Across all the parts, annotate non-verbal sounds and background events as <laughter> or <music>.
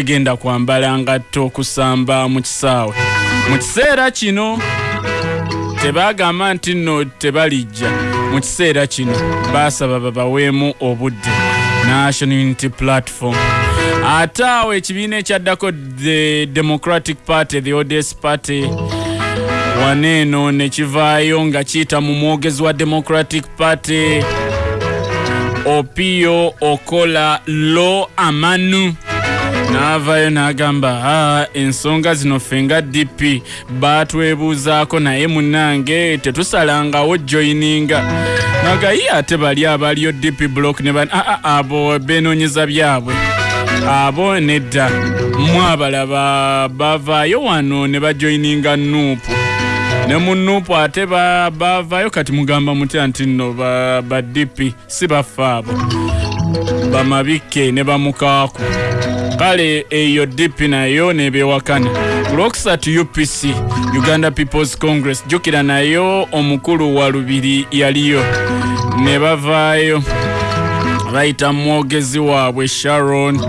tegenda kwambala ngatto okusamba mu kisaawe. Mu kiseera kino tebagamba nti nno tebalijja. Mu kiseera kino basaba babaweemu obudde national unity platform. Ate awo ekibiina ekyaddako the democratic party the ods party waneeno nekivaayo nga kiyita mu mwogezi wa democratic party opio okola lo amanu n'avaayo n'agamba a ensonga zino ffe nga dp baatwebuuzaako naye munnange tetusalangawo joyininga nagaye ate bali abalio dp block ne ban aa abo beenoonyeza byabwe abo nedda mu abalaba bavaayo wano ne bajoyininga nuupu ne mu nuupu ate ba- bavaayo kati mugamba mutya nti nno ba, ba dp si baffe abo bamabikke ne bamukaaku kale eyo dp nayo nebewakana ku lwokusatu upc uganda peoples congress jjukira nayo omukulu wa lubiri yaliyo. Ne bavaayo bayita mwogezi waabwe sharon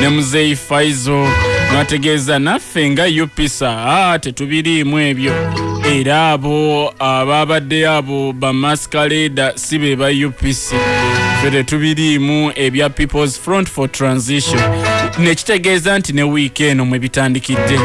ne muzeyi faizo nategeeza naffe nga upisa a tetubiriimu ebyo. Era abo ababaddeyo abo bamaskaleda si be ba upc ffe tetubiriimu ebya peoples front for transition nekitegeeza nti ne wiiki eno mwe bitandikidde.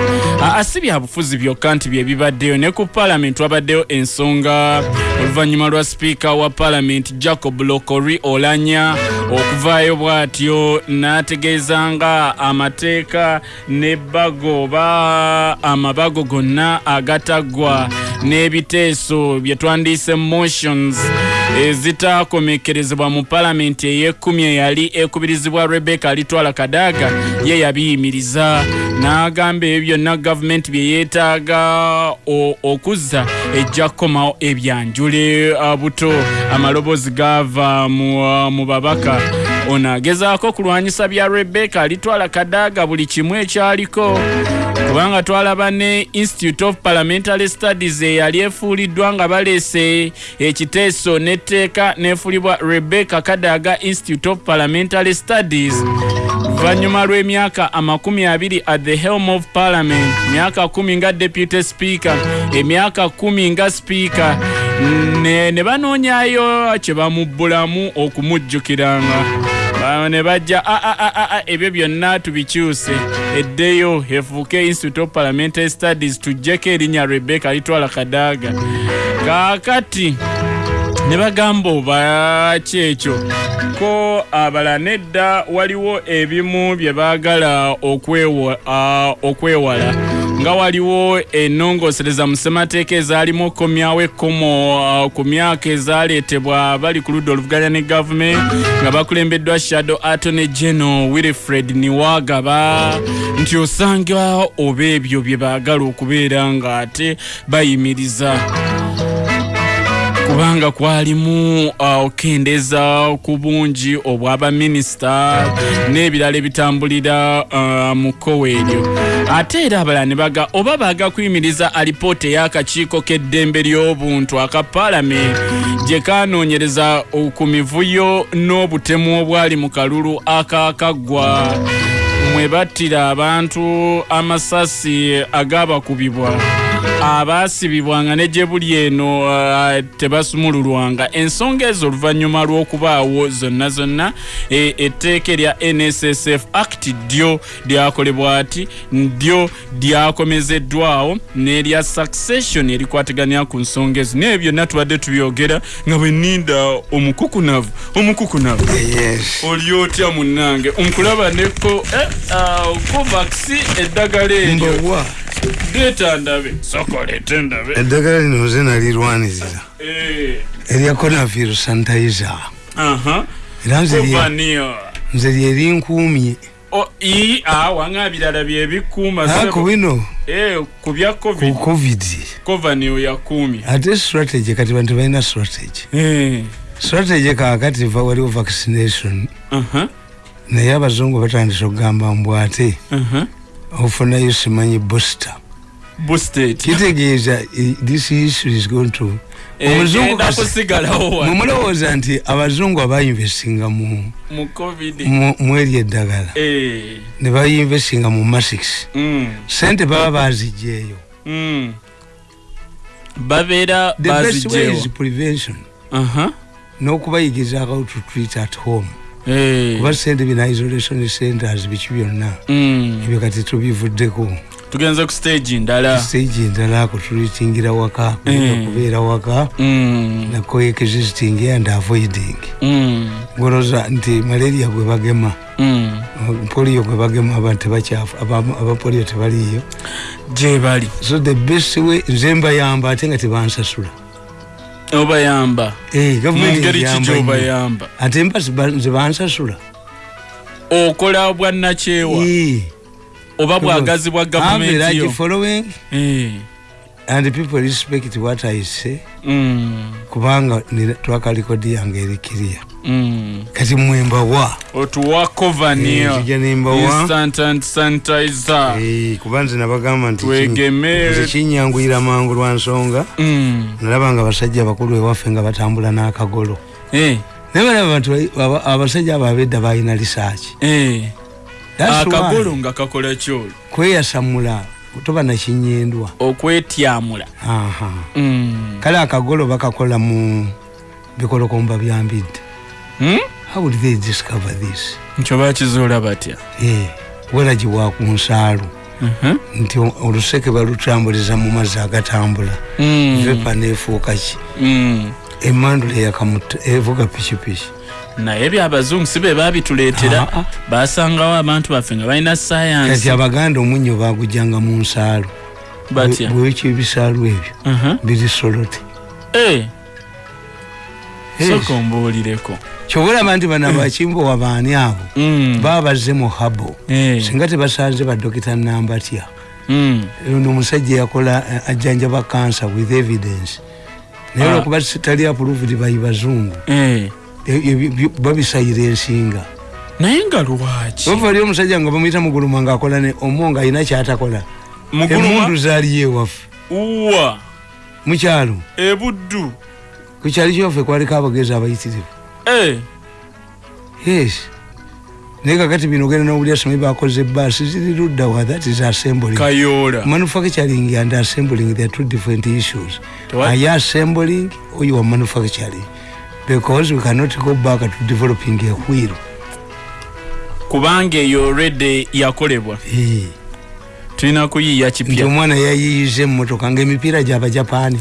Si bya bufuzi byokka nti bye bibaddeyo ne ku paalamenti wabaddeyo ensonga. Oluvannyuma lwa sipiika wa paalamenti jacob lokori olanya okuvaayo bw'atyo n'ategeeza nga amateeka n'ebbago oba amabago gonna agataggwa n'ebiteeso bye twandiise motions ezitakomekerezebwa mu paalamenti ey'ekkumi eyali ekubirizibwa rebeka alitwala kadaaga ye yabiyimiriza. N'agamba ebyo byonna gavumenti bye yeetaaga okuzza ejja kukomawo ebyanjule uh, buto. Amaloboozi gaava mu, mu babaka. Ono agezaako kulwanyisa bya rebeka alitwala kadaaga buli kimu ekyaliko kubanga twalaba ne institute of parliamentary studies eyali efuuliddwa nga baleese ekiteeso n'etteeka n'efuulibwa rebecca kadaga institute of parliamentary studies. Luvannyuma lw'emyaka amakumi abiri at the helm of parliament myaka kumi nga deputy speaker emyaka kumi nga speaker ne, banoonyayo kye bamubbulamu okumujjukiranga ne bajja "Ah, ah, ah, ah, ebyo byonna tubikyuse. Eddeyo efuuke institute of parliamentary studies tuggyeko erinnya rebecca litwala kadaaga kaakati ne bagamba oba kyekyo ko abala nedda waliwo ebimu bye baagala okwewa- okwewala. Nga waliwo ennongosereza mu ssemateeka ezaalimu okomyawo ekkomo ku myaka ezaleetebwa bali ku ludda oluvuganya ne gavumenti nga bakulembeddwa shadow attorney general wilfred niwagaba nti osanga oba ebyo bye baagala okubeera nga ate bayimiriza kubanga kwalimu uh, okendeza ku bungi obwabaminisita n'ebirala ebitambulira uh, mu kkowa eryo ate era abalala ne baga oba baaga kuyimiriza alipoota ey'akakiiko k'eddembe ly'obuntu aka paalamenti gye kanoonyereza ku mivuyo n'obutemu obwali mu kalulu akaakaggwa mwe battira abantu amasasi agaabakubibwa abaasibibwanga ne gye buli eno uh, tebasumululwanga. Ensonga ezo oluvannyuma lw'okubaawo zonna zonna e- etteeka erya nssf act ddyo lyakolebwa ati ddyo lyakomezeddwawo n'erya succession erikwataganya ku nsonga ezo. Naye byonna tubadde tubyogera nga bwe nninda omukukunavu omukukunavu. Oli otya munnange? Nkulaba neko eh, uh, covax eddagala eryo leeta ndabe sokolete ndabe eddagala lino nze nalirwanirira. Eh, erya conavir sanitizer. Era nze lyerinkuumye awanga birala byebikuuma ako bino? Ku bya ku covid. Covanio yakuumye. Ate strategy kati bantu balina strategy. Eh, strategy kakati waliwo vaccination. Naye abazungu batandise okugamba mbw ate. Ofunayo simanyi booster kitegeeza eh, this issue is going to kusigalawo wano mwemulowooza nti abazungu abayinvestinga mu mu covid. mu- mu eri eddagala. Eh, ne bayinvestinga mu masix mm, sente baba baziggyeeyo mm. babeera bazigyewo prevention. Aha. n'okubayigiriza how to treat at home. Eh, kuba sente bina isolation centers biki byonna. Mm. ebyo kati tubivuddeko. Tugenze ku stage ndala stage endala kutulitingira waka Mm. kubeera waka. Mm, na coexisting and avoiding. Mm, ngoloza nti malaria gwe bagema. Mm. polio gwe bagema abantu tebakyafu aba- abapolio tebaliyo gye bali. So the best way nze mbayamba ate nga tebansasula obayamba. Eh, mu gavumenti ngeri ki eyamba nnyo. gyobayamba ate mba ziba- nze bansasula. Okola bwannakyewa. Eh, oba bwagazi bwa gavumenti yo and people respect what i say. Mm, kubanga nina- twakalikodi yange erikiriya mm. kati mwembawa otuwa covaniyo nzija nembawa Eh, kuba nze nabagamba nti twegeme nze kinyanguyira mangu lwa nsonga. Mm. nalaba nga abasajja abakulu ewaffe nga batambula n'akagolo. Eh, naye balaba bantu ba- aba- abasajja abo abedda balina eh. Why akagolo nga kakola kyolo kweyasamula toba nakinyendwa okwetyamula Mm. kale akagolo bakakola mu bikolokomba byambidde Hmm? how would they discover this nkyo bakizuula batya Eh, welagi wa ku nsaalu Mhm. nti oluseke balutambuliza mu mazzi agatambula Mm. vepa neefuuka ki Mm. emandula evuga pikipiki naye byabazungu si be babituleetera Ah, ah. basangawo abantu baffe nga balina kati sayansi abaganda omunnyo bagujjanga mu batya bwekyo ebisaalu ebyo Mhm. biri solote Eh, Yes. sooka ombuulireko kyobulaba nti bano abakimbowa baani abo Mm. baba bazze mu habo Eh, singa tebasanze badokita nambatya mm. ono omusajja yakola eh, ajjanjaba kansa with evidence naye Ah. olwokuba tali approved bayi bazungu Eh. Babisayira ensinga. Naye nga lwaki? Ova ali omusajja nga bamuyita muguluma ngaakola ne omo nga alina kyatakola. Emundu zaaliyo ewaffe. Uwa! Mukyalo ebuddu ku kyali kyoffe kwaliko abagezi abayitirivu. Eh, yes. Naye kakati bino ogenda nobuli asomi bakoze baasi ziri luddawa that is assembling. Kayoola. Manufacturing and assembling they are two different issues. Are you assembling or you are manufacturing because we cannot go back to developing a wheel. Kubanga eyo already yakolebwa. Eh, tulina kuyiiya nti kipya omwana yayiyiza emmotoka ngaemipiira gyabajapani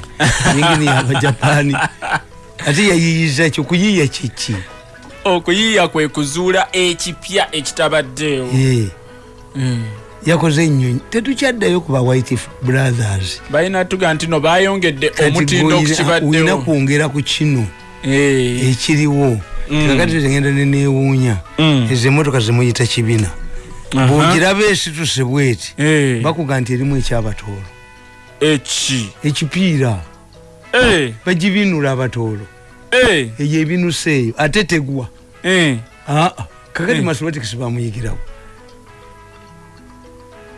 yingini <laughs> yabajapani ate yayiyiza ekyo kuyiiya kiki? Okuyiiya kwe kuzuula ekipya ekitabaddeewo. Eh, Mm. yakoze ennyonyi. Tetukyaddayo ku ba white brothers. Balina tuga nti no bayongedde omutindo gwe olina- olina kwongera ku kino. Ekiriwo. Mm. kakati tegenda nenewuunya Mm. ezo emotoka zemuyita kibina. Bwogiraba esituse bweti bakuga nti erimu ekyabatoolo. Eki? Ekipiira. Bagibinula abatoolo. Eyo ebinuse eyo ate tegwa. Kakati mathematics bamuyigirawo.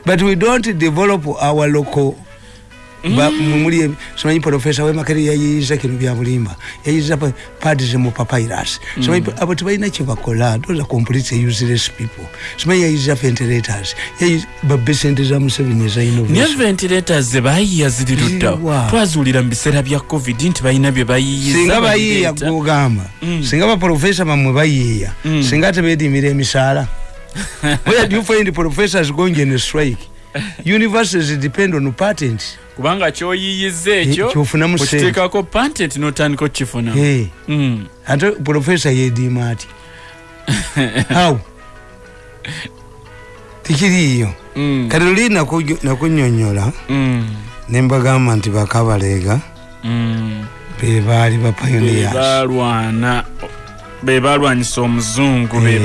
But we don't develop our local simanyi profesa wemakere yayiyiza kino byabulimba yayiyiza pa- pads mu papyrus. Simanyi pa- abo tebalina kyebakola those are complete useless people. Simanyi yayiyiza ventilators. Yayiyiza babesente za museveni eza naye innovation ventilators ze bayiiya ziri luddawo twazuulira mu biseera bya covid nti balina bye bayiiyiza singa bayiiya gwogamba Mm. singa baprofesa bamwe bayiiya Mm. singa tebedimira emisaala. Where do you find professors going in a strike <laughs> universities depend on patent kubanga kyoyiiyiza ekyo Eh, kyofunamu sente. okiteekako patent notandika okukifuna Eh, Mm. ate profesa yediima ati <laughs> how tikiriiyo Mm. kati luli naku- nakunyonyola Mm. nembagamba nti bakabaleega bebaali be bapioneers balwana be balwanyisa omuzungu be Eh.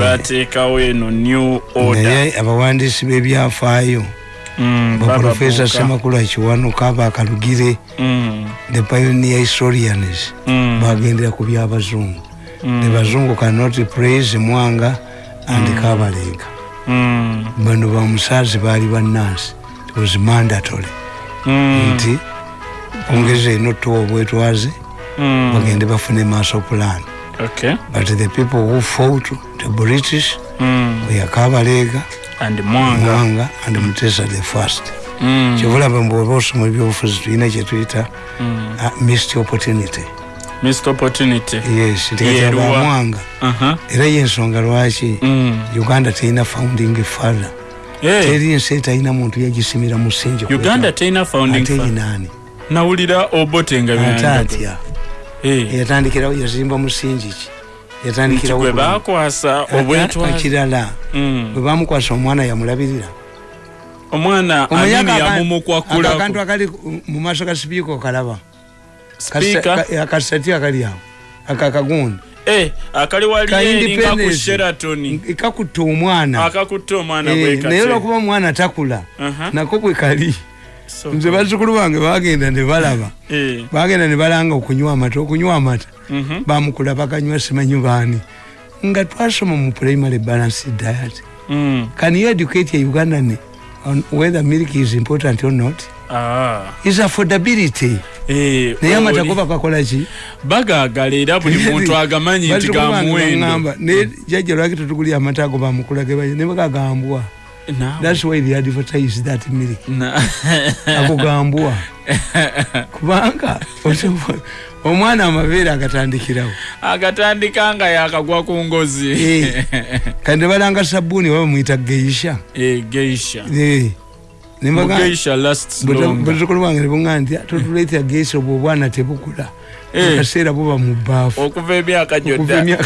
eno new order naye abawandiisi b'ebyafaayo Mm, baprofesa bababuuka. semakulu akiwanuka bakalugire Mm. the pioneer historians Mm. bagendera ku byabazungu Mm. the bazungu cannot praise mwanga and kabalega Mm. bano bamusaazi baali bannansi was mandatory Mm. nti ongeza eno tuwa obwetwaze Mm. bagende bafune maaso plan okay but the people who fought the british Mm. we kabalega and mwanga mwanga and mutesa the first Mm. kyobulaba mbwoba osoma ebyobufuzi tulina kyetuyita Mm. uh, missed opportunity missed opportunity yes Yeruwa. tikataba mwanga Aha. era yensonga lwaki Mm. uganda terina founding father Eh, teri ensi etalina muntu yagisimira musingi uganda terina founding ate fa- yinaani nawulira obote nga ate byanjagala. atya Eh, yatandikirawo yazimba musingi ki nti yatandikirawo gwe bakwasa obwetwaze. Kirala Mm. bwe bamukwasa omwana yamulabirira. Omwana aka- yamumukwakulako akali mu maaso ga sipiika okalaba. Akasati akali awo akakagundi Eh, akali Ka walieringa ku independence. sheraton. Kakutta omwana. Akakutte omwana Eh, naye olwokuba omwana takula nako bwe kali nze bazzukulu bange bagenda ne balaba. Eh, bagenda ne balanga okunywa amata okunywa amata. Mhm, bamukula bakanywa simanyi baani. Nga twasoma mu primary balance diet. Mm. can you educate a ugandan on whether milk is important or not? Ah. is affordability. Eh, naye amata go bakakola ki? Bagagala era buli <laughs> muntu agamanyi nti gamuwendo naye jjajja lwaki tetugulya amata ago bamukula gebanye ne bagagambwa. Thats why they advertise that milk. <laughs> Akugambwa. <laughs> Kubanga omwana amabeere agatandikirawo. Agatandika nga yakagwa ku ngozi. Eh. <laughs> kandi nebalanga sabuuni oba bamwita geisha. Eh, geisha. Ne mbaga- geisha lasts Bwe- longer. bazzukulu bange nebuga nti totuleetera geisha obwo obwana tebukula. Eh. akaseera buba mu bbaafu okuva emyaka gyonna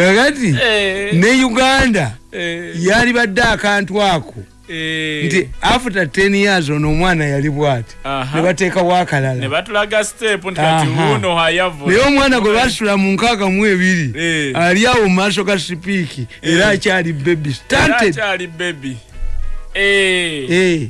kakati Eh, ne uganda eh, yali badde akantu ako eh. nti after 10 years ono omwana yali bwati Aha. ne bateekawo ne akalala batulaga step nti kati Aha. wuno hayavu naye omwana gwe basula mu nkaaga mu ebiri Eh. ali awo mu maaso ga sipiiki era akyali stunted akyali bebi Eh, Eh.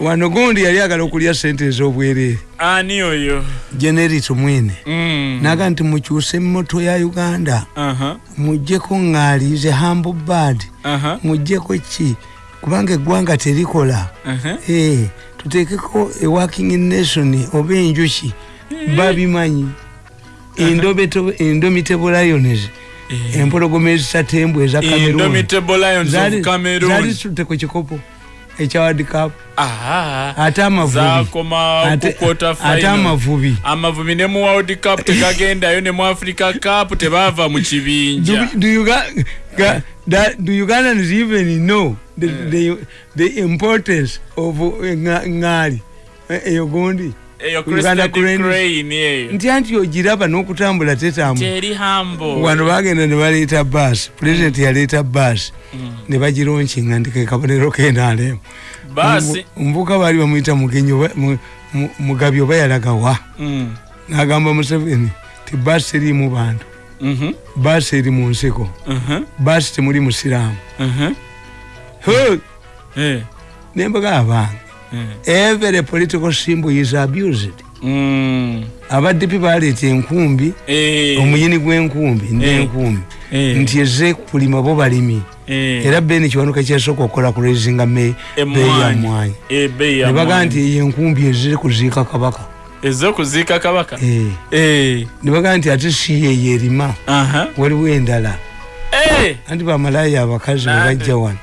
Wano gundi yali agala okulya sente ez'obwereere ani oyo? Generit mwene Mm. naga nti mukyuse emmoto ya uganda. Aha, muggyeko ŋŋaalize hambo bad aha, muggyeko ki? Kubanga eggwanga terikola. Aha. Eh, tuteekeko eworking nation oba enjuki babimanyi. Indomitable- indomitable lions Eh. empologoma ezitatembwa eza Cameroon. Zaali- zitutte ku kikopo ekya world cup ate amavubi. Amavubi ne mu world cup tegagendayo ne mu africa cup tebaava mu kibinja. Do, ugandans even know the, the, the importance of eh, ŋŋaali eh, eyo gundi eyo Cranes. crane eyo nti ogiraba n'okutambula tetambula. Teri hambo wano bagenda ne baleeta baasi pulezidenti yaleeta baasi ne bagironkinga nti ke kabonero kenaalemu omuvuka baali bamuyita mugenyi mugabi oba yalagawa. Mm. n'agamba museveni ti baasi teriimu bantu. Mhm, baasi eri mu nsiko. Mhm, baasi temuli musiraamu. Mhm. Hey! Eh, nembaga abange. eh. Every political symbol is abused. Mm. abaddipi baleeta enkumbi Eh, omuyini gw'enkumbi Eh. n'enkumbi. Eh, nti eze kulima bo balimi. Eh. era beni kiwanuka kyasooka okukola ku rezinga beeyi ya Emmwanyi. mwanyi Eh, bei ya mwanyi. nti eyo enkumbi eziri kuziika kabaka. Ez'okuziika kabaka? Eh. Eh, ne baga nti ate si yeyo erima aha. waliwo endala. Eh, anti bamalaya abakazi bwe bajja wano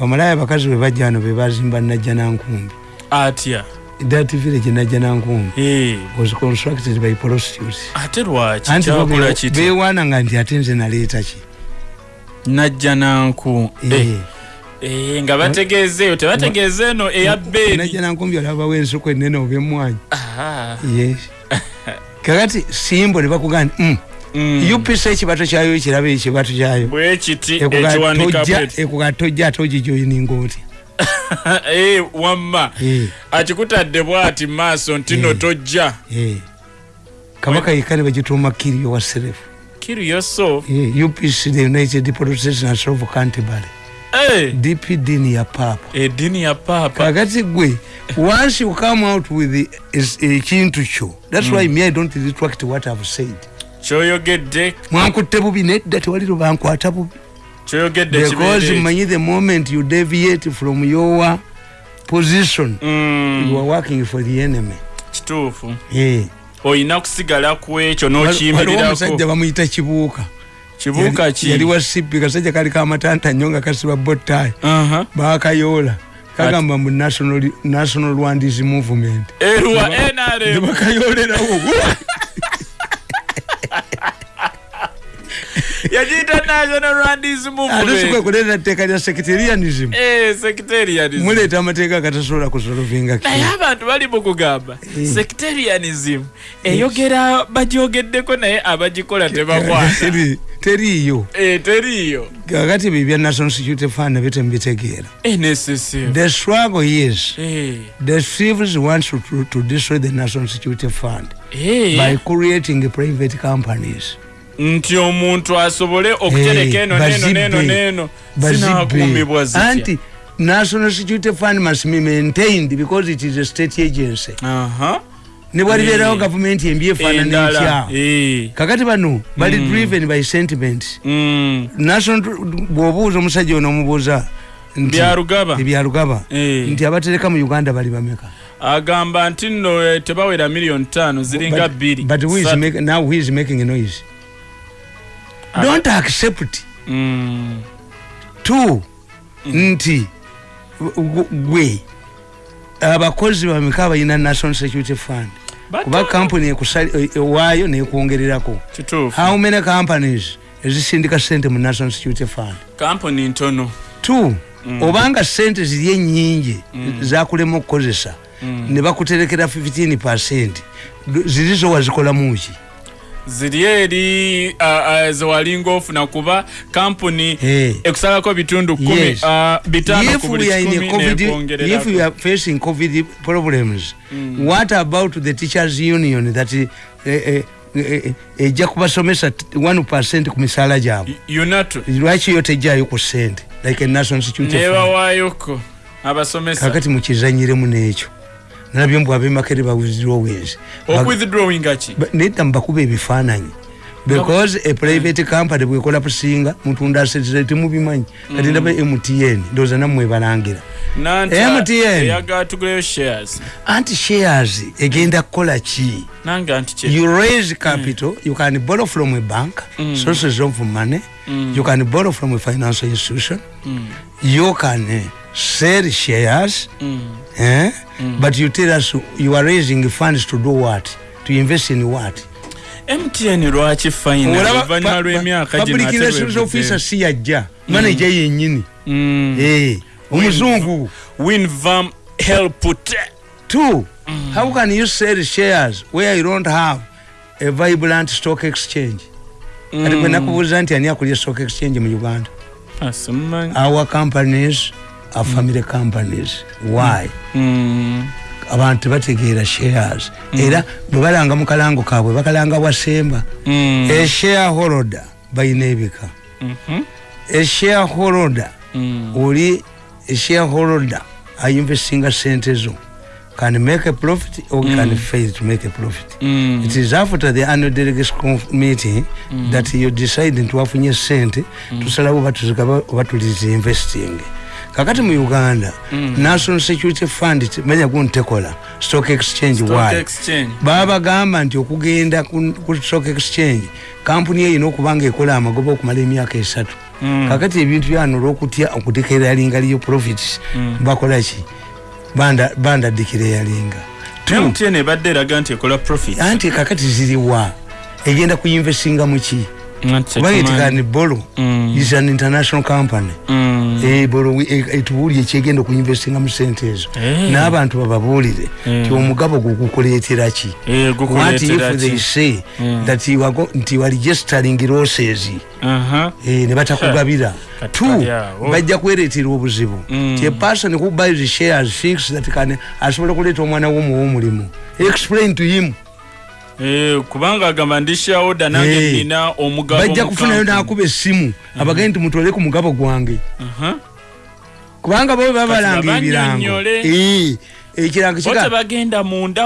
bamalaya abakazi bwe bajja wano be bazimba najja nankumbi. Atya? That village najja nankumbi. Eh, was constructed by prostitutes. Ate lwaki? Kyakola kiti beewaananga nti ate nze naleeta ki? Najja nanku Eh. Eh, nga bategeeza eyo tebategeeza eno eya beeni najja nankumbi olabawo ensuku enene oba emmwanyi yes. <laughs> Kakati simbo ne bakugamba nti mm, mm. upisa ekibato kyayo ekiraba ekibato kyayo. Kiti Ekuga tojja- bweti. ekuga tojja ate ogijoyininga otya <laughs> Eh, wamma. Eh, akikutadde bwati maaso nti no Eh. tojja. Eh. kabaka yekka ne bagituuma kirio wa serefu. Kiru yoso Eh, upc the united protestants of canterbury Eh, dpd ni ya papa. Eddiini ya paapa kakati gwe once you come out with ekintu kyo thats why me i don't retract what i've said kyoyogedde mwankutte bubi nedda tewali lwebankwata bubi. Kyoyogedde because manyi the moment you deviate from your position Mm, you are working for the enemy. Kituufu. Eh. olina kusigala ku ekyo n'okiyimirirako bamuyita kibuuka. Kibuuka ki? yali wa sipi kasajja kali kamatanta nnyo nga kasiba botayi Aha. bakayoola kagamba mu national, national rwandis movement. Bakayolerawo <laughs> yagiyita national rwandis ate movement. sikwekuleta tteeka lya secretarianism Eh, secretarianism muleeta amateeka agatasobola kusolovinga naye abantu bali mu kugamba Eh. secretarianism eyogera bagyogeddeko naye abagikola tebakwata. Teri- teriiyo. Eh, teriiyo. Kakati bibya national security fund bitemubitegeera the struggle is the thieves want to, to, destroy the national security fund by creating private companies nti omuntu asobole okutereka eno neno neno neno Bazibbe. zinakuumibwa zitya national security fund must be maintained because it is a state agency Aha. ne bwalibeerawo Eh. gavumenti embi etya Eh. kakati bano bali Mm. driven by sentiment Mm. national bw'obuuza omusajja ono omubuuza ebyalugaba nti abatereka mu uganda bali bameka agamba nti nno eh, tebawera miliyoni ttaano ziringa But- bbiri but who is make- now who is making a noise. Don't accept. Mm. two nti gu- gwe. Abakozi bameka balina national security fund. Kuba kampuni ewaayo nekwongererako kituufu. How many companies ezisindika sente mu national security fund? Kampuni ntono. Two Mm. obanga sente ziri enyingi zakulema okukozesa Mm. ne bakuterekera 15 percent. Ziri zo wazikolamuki ziri eri zewalinga ofuna kuba kampuni ekusalako bitundu kumi if ku buli kikumi if nekwongererako are facing covid problems what about the teachers union that eh, eh, ejja kubasomesa 1 percent ku misaala gyabwe? Lwaki yo tejjayo ku sente like a national security fund nebawaayoko abasomesa? Kakati mukizanyiremu n'ekyo nalabye mbw abemakere bawithdrawings okwithdrawinga ki Ba- nedda mubakuba ebifaananyi because a private company bwekola pusinga mutunda asetize temubimanyi kati ndaba mtn ndowooza nammwe balangira. MTN. eyagala tuguleyo shares. Anti shares egenda kukola ki? Nange anti kye you raise capital you can borrow from a bank. Sources of money. You can borrow from a financial institution. You can uh, sell shares. Eh? but you tell us you are raising funds to do what? To invest in what mtn lwaki fayina pa- lw'emyaka pa- gino public ate relations bwe officer si yajja manager yennyini. Mm. Eh, omuzungu. Winvam helput. Two how can you sell shares where you don't have a vibrant stock exchange? Kati Mm. gwe nakubuuza nti ani akulya stock exchange mu uganda? Our companies are family companies. Why? Mm. Abantu tebategeera shares. Era bwe balanga mu kalango kaabwe bakalanga bwasemba Mm. a shareholder balina ebika. A shareholder Mm. oli a shareholder ayinvestinga sente zo. Can make a profit or can fail to make a profit? Mm. it is after the annual delegates meeting that you decide nti wafunye sente tusalawo oba tuzigaba oba tulizi investing kakati mu uganda national security fund manya guntekola stock exchange why exchange. Babagamba nti okugenda ku stock exchange kampuni eyina okuba nga ekola amagoba okumala emyaka esatu. Mm. kakati ebintu byano olwokutya okudekeryalinga profits bakola ki? Banda- bandadikiryalinga mtn ebadde eraga nti ekola profit anti kakati ziriwa egenda kuyinvestinga muki kubanga etikani bolo Mm. is an international company Mm. Eh, bolo e- etubuulire kyegenda okuyinvestinga mu sente ezo Eh. n'abantu bababuulire nti omugabo gwo gukuleetera ki Eh, what if they say Mm. that go- nti you are registering losses Aha. eh, ne batakugabira two kali awo. bajja kwereetera obuzibu Mm. ti a person who buys shares thinks that can asobola kuleeta omwana womuwa omulimu explain to him Eh, kubanga agamba ndi shawoda nange Eh. nina omugabo bajja kufunayo nakuba essimu abagende nti mutwale ku mugabo gwange. Aha. kubanga bo babalanga ebirango. Eh, ekirango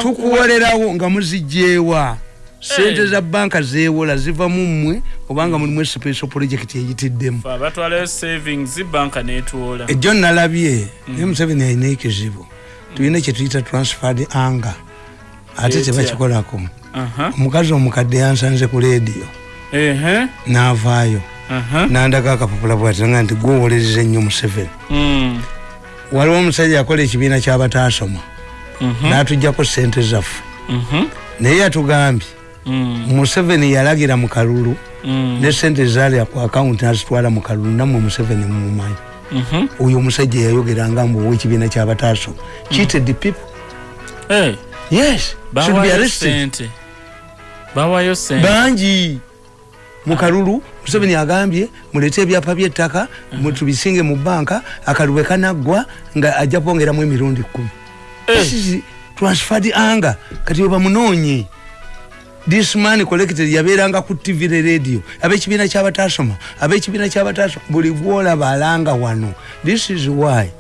tukuwolerawo nga muzijjeewa. Sente za banka zeewola ziva mu mmwe obanga mulimu special project eyitiddemu ejjo nalabye naye museveni alina ekizibu. Tulina kyetuyita transferred anger. Ate tebakikolako. Omukazi omukadde yansanze ku leediyo. Ehe. N'avaayo. Nandaga akapapula bwatanga nti gwowoleriza ennyo museveni. Mm. waliwo omusajja yakola ekibiina kyabataasoma Mhm. n'atugjako sente zaffe. Mhm. naye yatugambye Mm. museveni yalagira mu kalulu Mm. ne sente zaalya ku akawunti nazitwala mu kalulu nammwe museveni mumumanyi. Mhm. oyo omusajja yayogeranga mbu ow'ekibiina kyabataasoma cheated people. Eh, yes. Should be arrested bawayo sente. Bangi! Mu kalulu museveni agambye muleete ebyapa by'ettaka mutubisinge mu banka akalulu bwe kanaggwa nga ajja kwongeramu emirundi kumi Eh. This is transferred anger. Kati webamunoonye this man collected yabeeranga ku tv ne radio. Ab'ekibiina kyabataasoma ab'ekibiina kyabataasoma buli gwolaba alanga wano. This is why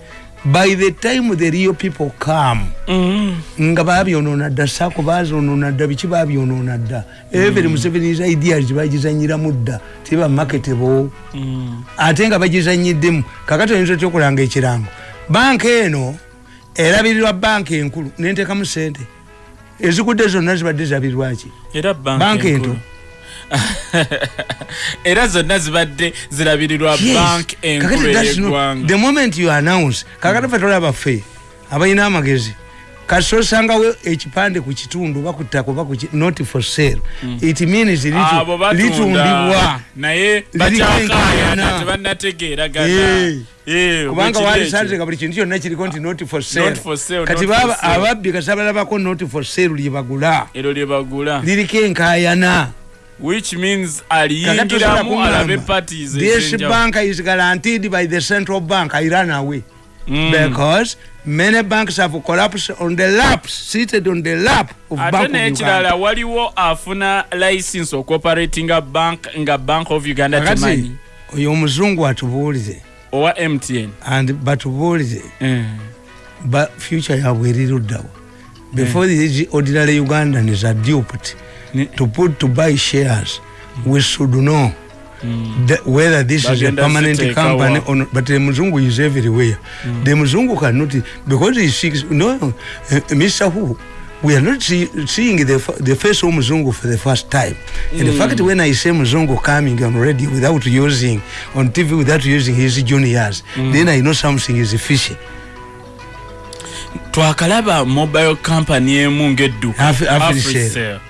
by the time the real people come Mm. nga babyonoona dda saako bazonoona dda biki babyonoona dda. Every museveni's ideas bagizanyiramu dda tiba marketable. Mm. ate nga bagizanyiddemu kakati oyinza otya okulanga ekirango? Banka eno erabirirwa banka enkulu nentekamu sente ezigudde zonna zibadde zabirirwaki Banka enkulu <laughs> era zonna zibadde zirabirirwa bank enkulu ey'eggwanga. the moment you announce kakati fe tolaba ffe abalina amagezi kasi osangawo ekipande ku kitundu oba ku ttaka oba ku ki- not for sale. It means litundibwa naye kubanga bwe kiri wali ekyo. santeka buli kintu kyonna kiriko nti not for sale. Kati ababbi kasi abalabako not for sale lyebagula liriko enkaayana which means aliyingiramu alabe parties this bank is guaranteed by the central bank i ran away. Mm. because many banks have collapsed on the laps seated on the lap of ate n'ekirala waliwo afuna license okoperatinga bank nga bank of uganda temanyi oyo omuzungu atubuulize. Owa mtn and batubuulize. Eh. ba future yabwe eriruddawo before these ordinary ugandans are duped. Ni- to put to buy shares we should know the, whether this is a permanent company or not. But the Muzungu is everywhere. The Muzungu cannot because he seeks no uh, Mr. Who. We are not see, seeing the, the face of Muzungu for the first time. In fact, when I say Muzungu coming on radio without using, on TV without using his juniors, then I know something is fishy. twakalaba mobile company emu ng'edduka Afri- Afri- Africell.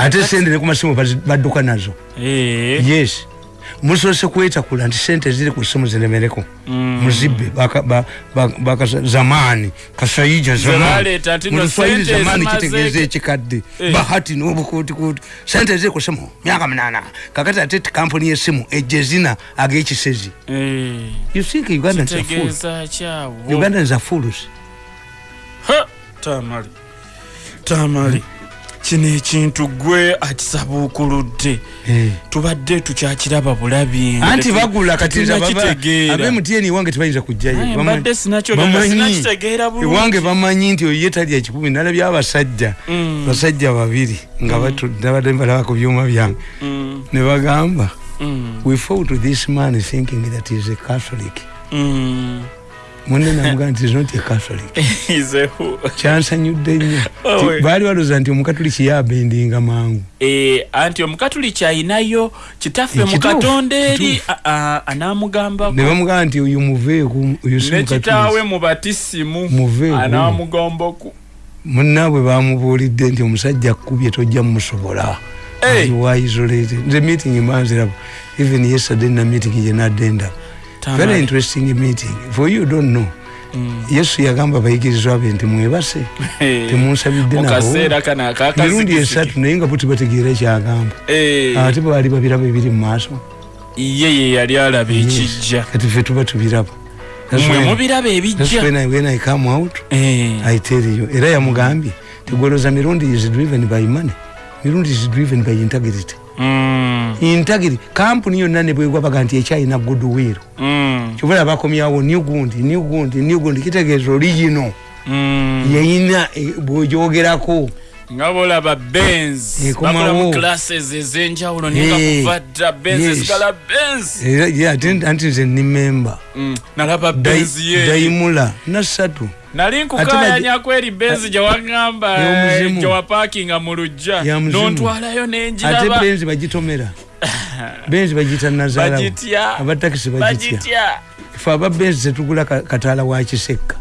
Ate sente ne ku masimu bazi- badduka nazo. Eh. yes. Musoose kwetakula nti sente ziri ku simu ziremereko. Mm. muzibbe baka- ba- ba- baka- zamaani kasaija Zebaleeta nti no muluswahili sente zamaani ezimaze- kitegeeza ekikadde. Eh. bahati n'obukuutikuutu sente ziri ku simu myaka munaana. Kakati ate ti kampuni y'essimu ejje zina ag'ekisezi. Eh. you think ugandans are fools kitegeeza kyawo ugandans are fools Ha! tamali. Tamali kino ekintu gwe akisabuukuludde tubadde tukyakiraba bulabi anti bagula kati tetunnakitegeera. abemutn ewange tebayinza kujjayo. Aye, Bamanyi- mbadde sinakyogera, bamanyi- nti oyo ye talya kikumi nalabye abasajja. Mm. basajja babiri nga batu- nabadde mbalaba ku byuma byange. Mm, ne bagamba mm, we fought this man thinking that is a catholic. Mm. Munne namugaa nti is not a catholic <laughs> kyansanyudde nnyo. Baali balooza nti omukatuliki yabendinga mangu. Eh, anti omukatuliki ayinayo kitaffe mu Kituufu, katonda eri kituufu. a- a- anaamugambako ne bamugamba nti oyo muveeku oyo si ne kitaawe mukatuliki mu batisimu Muveeku. anaamugomboku munnaabwe bamubuulidde nti omusajja akkubye tojja mumusobola. Hey. waisolated nze meeting manzirabo even yesterday na meeting gyenadde ndaba very interesting meeting. For you don't know. Yesu yagamba abayigirizwa be nti mwebase temunsabidde nabo mirundi esatu naye nga butibategeera ekyagamba. Ate baali babiraba ebiri mu maaso. Ye ye yali alaba ekijja. Kati fe tuba tubiraba. That's mwe when- mubiraba that's ebijja. when I- when I come out you. Era yamugambye tegoloza mirundi is driven by money. Mirundi is driven by integrity Mm, integrity kampuni yonna ne bwegwa baga nti ekyalina goodwill mm, kyobola bakomyawo new gundi new gundi new gundi kitegeeza oli yino mm. yeyina eh, bwogyogerako nga bolaba benz. Ekomawo. bakola classes ez'enjawulo Eh, ninga kuvadda benz ezigala benz. Ate anti nze ni memba Mm, nalaba benz ye. Dayimula nasatu nali Ate nkukayanyako eri benz gyewagamba Y'omuzimu. gyewapakinga mu lujja. Nontwalayo ate nenjiraba benzi bagitomera. <laughs> Benzi bagiyita nazaalawo bagitya. Abatakisi bagitya. Fe aba benzi tetugula ka- kataala wa kisekka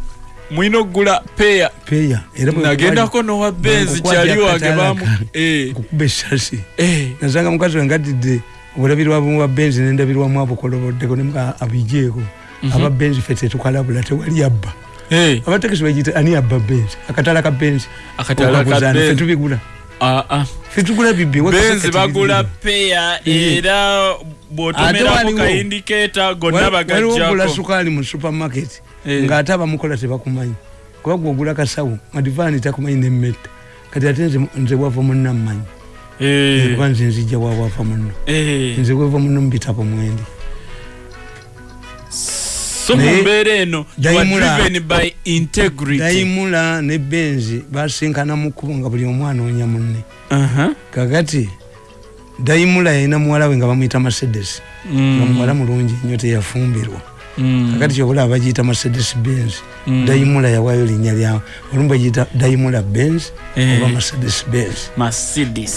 mwina okugula peya. Peya nagendako nowa benz Bw'enkukwatya kyali wange akataala bamu Eh, kukuba essasi eh. nasanga mukazi we ngatidde obulabirwa bumu bwa benzi nendabirwamu abukoloboddeko nemuga abijeeko. Aba benzi fe tetukalabula tewali abba. Eh, abatakisi bagiyita ani abba benzi? Akataala ka benzi. Akataala ka Okabuzaana, fe Benz. tubigula Ah, ah. tugula bibbi benzi bagula peya era bwotomerako waliwo- ka indicata gonna waliwo ogula bagajjako sukaali mu supermarket ng'ate abamukola tebakumanyi. Kuba gwe ogula kasawo madivaani takumanyi nemmetta kati ate nze- wava munna mmanyi kuba nze nzijja wawava munno. Nze weva munno mubitabo mwendi so Naye- mumbeera eno by integrity. Dayimula ne benzi basinkana mu kkubo nga buli omu anoonya munne. Kakati dayimula yalina muwala we nga bamuyita mercedes. Nga muwala mulungi nnyo teyafumbirwa. Mm. kakati kyobulaba bagiyita mercedes benz. Mm. dayimula yawaayo linnya lyawe olumu bagiyita dayimula benz Eh. oba mercedes benz. Mercedes.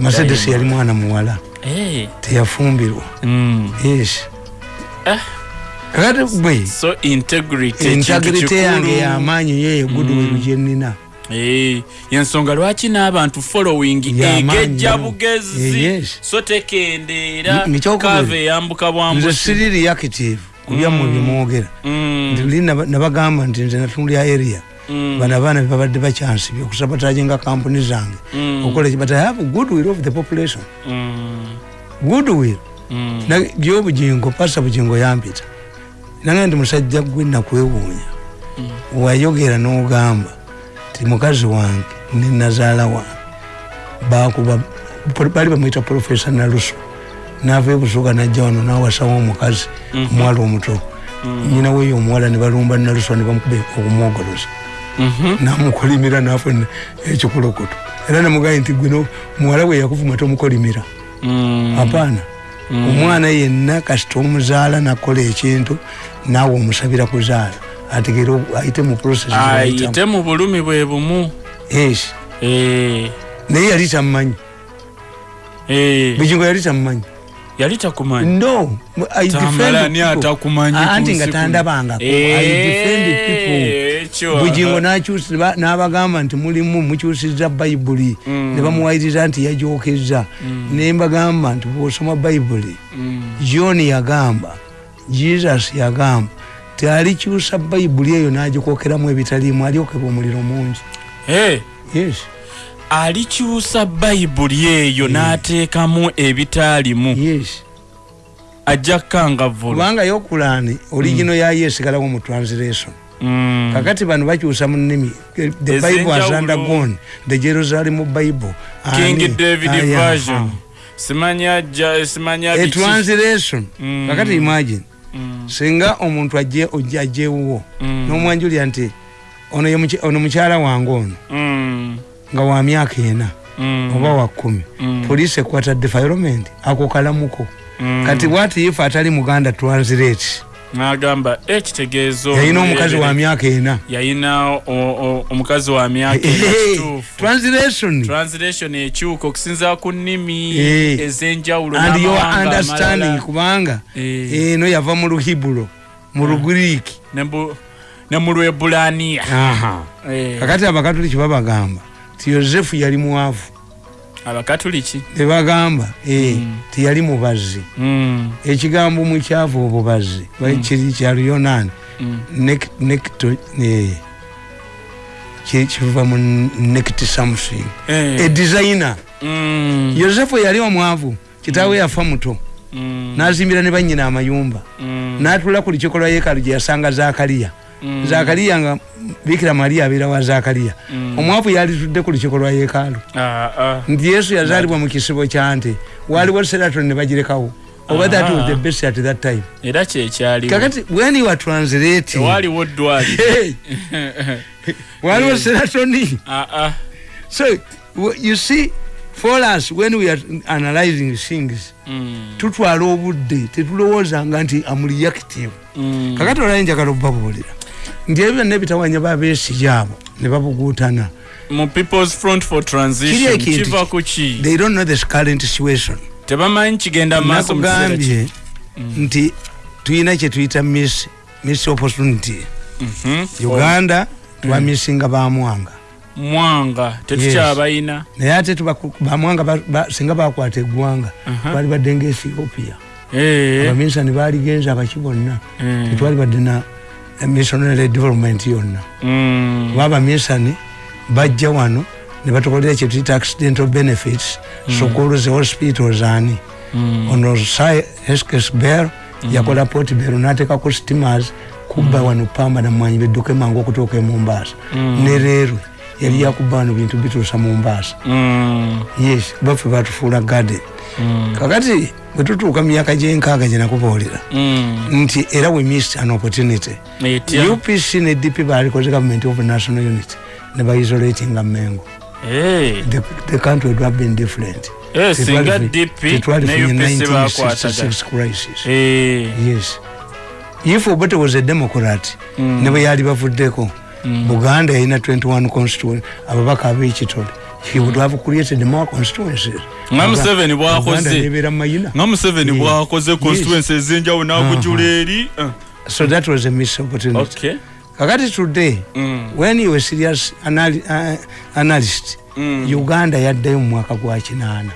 Mercedes yali mwana muwala. Eh. teyafumbirwa. Mm. yes Eh. kakati bwe? so integrity integrity yange kikulu. yamaanyi yeyo goodwill gyenina Eh, yensonga lwaki n'abantu following egejja bugezi? Eh, yes. so tekendeera kava eyambuka nze bwambusi siri reactive kubyammwe Mm. byemwogera Mm, Nti nabagamba nti nze natundya area. Mm, bano abaana bebabadde bakyansibye okusabatagyenga kampuni zange. Mm, okola but i have goodwill of the population. Mm, goodwill mm. Na- gyobugingo pasa bugingo yampita nange ndi musajja gwe nakwewuunya wayogera n'ogamba ti mukazi wange ne nazaala wange bakuba bali bamwita profesa naluso. Nava ebusuga najja wano nawasawo omukazi omuwala omuto. Nyina weyo omuwala ne balumba naluso ne bamukuba okumwogoloza. Mhm. namukolimira nafuna ekikulukutu era nemugaye nti gwe no- muwala we yakuvuma tomukolimira. Mm, apaana omwana yenna kasita omuzaala nakola ekintu naawe omusabira kuzaala. Ategere ayite mu ayite mu bulumi bwe bumu. Yes. Eh, naye yali tamumanyi. Eh, bugingo yali tamumanyi. Yali takumanyi? No. Anti nga tandabangako bugingo n'abagamba nti mulimu mukyusiza bayibuli Mm. ne bamuwayiriza nti yajokeza ne mbagamba nti bwosoma bayibuli Mm, john yagamba jesus yagamba tialikyusa bayibuli eyo nagikwokeramu ebitaliimu alyokebwa omuliro mungi. Yes. Alikyusa bayibuli eyo n'ateekamu ebitaalimu yes. Ajja kukangavvula kubanga yokulani origino yayo esigalawo mu translation. Mm. Kakati bano bakyusa mu nnimi the bible has undergone the jerusalem bible. King david version. Simanya simanya biki translation Mm. kakati imagine. Mm, singa omuntu mm, n'omwanjulira nti ono mukyala wange ono. Mm, nga wa myaka ena. Mm, oba wa kumi. Mm, police ekwata defilement. Ako kalamuko. Mm. kati wati ife atali muganda translate n'agamba ekitegeezo yalina omukazi wa myaka ena. O- omukazi wa myaka Eh, translation. Translation ekyuka okusinziira ku nnimi Eh. ez'enjawulo understanding kubanga Eh. eno yava mu luhibulo mu ne bu- ne mu lwebulaniya Aha. Eh, kakati abakatoliki babagamba ti yosefu yali mwavu abakatuliki nebagamba eh, Mm. tiyali mubazi Mm, ekigambo mukyavu obubazi kiri kyaluyonani mm, nekto kiva mu nekti something eh, edesigner mm, yosefu yali omwavu kitaawe yafa muto. Mm, nazimbira ne banyina amayumba. Mm, natula ku lukiiko lwa yeekalu gye yasanga zakaliya mm, zakaliya nga bikira mariya abeera wa zakaliya mm. omwavu yalitudde ku lukiiko lwa yeekalu Ah, ah. nti yesu yazaalibwa mu kisibo kyante waliwo seraton ne bagirekawo. Oba that was the best at that time. Era kyekyaliwo kakati when you are translating tewaaliwo ddwaliro <laughs> Hey, waliwo seratoni Ah, ah. so w- you see for us when we are analyzing things Mm. tutwala obudde tetulowoozanga nti amureactive Mm. kakati olayo njagala okubabuulira nti ebyo byonna ebitawanya babeesigi abo ne babuguutana. Mu people's front for transition kiva ki- ku ki? They don't know the current situation. Tebamanyi kigenda maaso nakugambye nti tuyina kyetuyita miss miss opportunity. Mhm. uganda twamisinga bamwanga mwanga. Tetukyabayina naye ate bamwanga ba- ba- singa bakwata eggwanga Aha. twali badde nga ethiopia. Eh, abaminsani baaligenza abaki bonna. Eh. tetwali badde na missionary development yonna. Mm. kuba abaminsani bajja wano ne batukolera kyetuyita accidental benefits sukulu hospitals ani Mm. ono heskes bell yakola port bell natekako steamers kubba wano pamba namwanyi bedduke mangu okutuuka e mombasa. Ne leerwe yali yakubba wano bintu bituusa mombasa. Mm. yes baffe batufuula garden. Mm. kakati bwe tutuuka mu myaka gyenkaaga gyenakubuulira Mm. nti era we missed an opportunity. Upc ne dp balikoze government of national unity ne baisolatinga mengo Eh. the, the country would have been different. Eh, singa dp ne upc bakwatagana 1966 crisis. Eh. if obote was a democrat Mm. ne bwe yali bavuddeko buganda yalina 21 constituent ababaka ab'ekitole he would have created more constituencies. Nga museveni Uganda bwakoze nebeera mu mayina. Nga museveni bwakoze constituency ezenjawulo nakujula eri? Eh. so that was a miss opportunity okay. Kakati today Mm. when you were serious anali, uh, analyst Mm. uganda yaddayo mu mwaka gwa kinaana.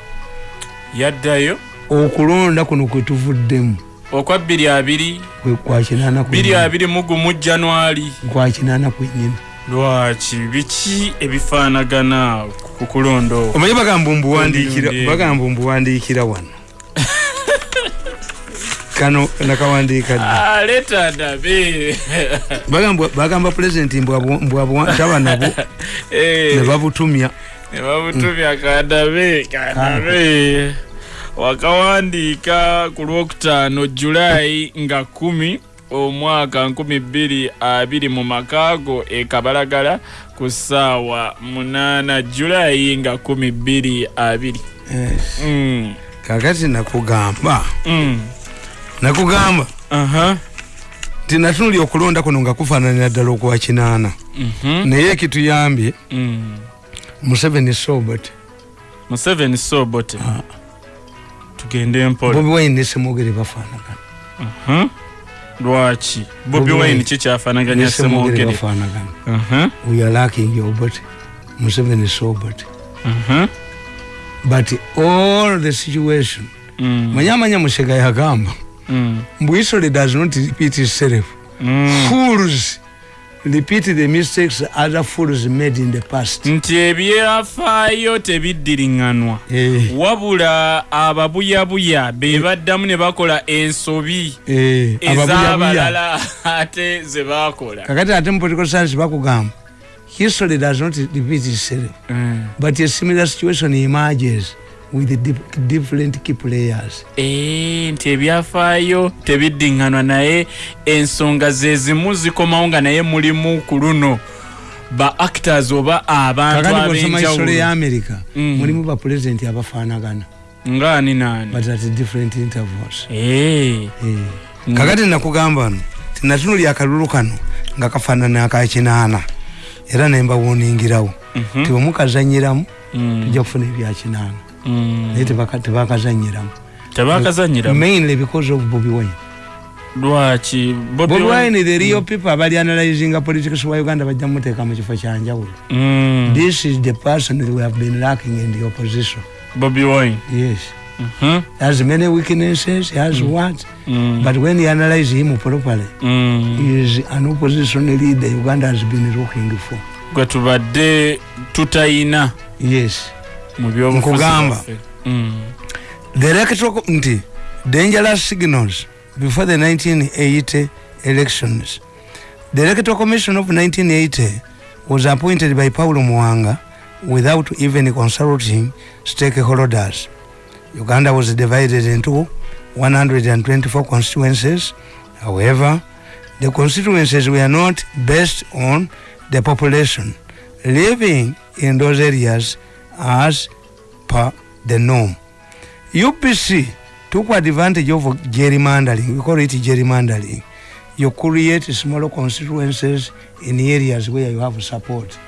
Yaddayo? Okulonda kuno kwe tuvuddemu. Okwa bbiri abiri. Kwa kinaana bbiri abiri mu gumu januari kwa kinaana kwennyini lwaki? Biki ebifaanagana ku kulonda okwo omanyi bagamba mbuwandiikira wano? <laughs> Kano nakawandiika Ah, bagamba pulezidenti mbwabutaba nabo <laughs> Eh, ne babutumya. Ne babutumya kandabe kandabe wakawandiika ku lwokutaano julayi nga kumi omwaka nkumi bbiri abiri mu makaago e kabalagala ku ssaawa munaana julayi nga kumi bbiri abiri. Mm, kakati nakugamba mm. nakugamba nti natunuli okulonda kuno nga kufaananira ddala okwa kinaana Mhm. naye kituyambye Mm. museveni sobot museveni sobote tugende mpola bobi wine ne semwogere bafaanagana Mhm. Lwaki bobi wine Wine. kikyafaanaganya ne semwogere semwogere bafaanagana Mhm. we are lacking obot museveni sobot Mhm. but all the situation Mm. manyamanya musega yagamba Mm. mbu history does not repeat itself Mm. fools repeat the mistakes other fools made in the past. Nti ebyafaayo tebiddiringanwa. Eh, wabula ababuyabuya be baddamu ne bakola ensobi eh, ez'abalala <laughs> ate ze baakola. Kakati ate mu political science bakugamba history does not repeat itself Mm. but a similar situation emerges with different key players. Eh, nti ebyafaayo tebiddiŋŋanwa naye ensonga ze zimu zikomawo nga naye mulimu ku luno. Ba actors oba abantu history ya ab'enjawulo america Mm. mulimu bapulezidenti abafaanagana. Ngaani naani but at different intervals. Eh, Eh. Mm. kakati nakugamba no tinatunuli akalulu kano nga kafaanana akakinaana era nembawuningirawo mhm, tibwemukazanyiramu mm, tujja kufuna ebyakinaana. Naye tebaka- tebakazanyiramu. Tebakazanyira mainly because of bobi wine. Lwaki? Bobi Wine- the real people abali analyzinga politics wa uganda bajja muteeka mu kifo kyanjawulo Mm, this is the person we have been lacking in the opposition. Bobi wine? Yes. Mhm, he has many weaknesses he has what? Mm, but when you analyze him properly mm. he is an opposition leader uganda has been looking for. Gwe tubadde tutayina yes Nkugamba. bwaffe. Mm, the electoral nti dangerous signals before the 1980 elections the electoral commission of 1980 was appointed by paulo mwanga without even consulting stakeholders uganda was divided into 124 constituencies however the constituencies were not based on the population living in those areas as per the norm. Upc took advantage of gerrymandering we call it gerrymandering you create smaller constituencies in areas where you have support.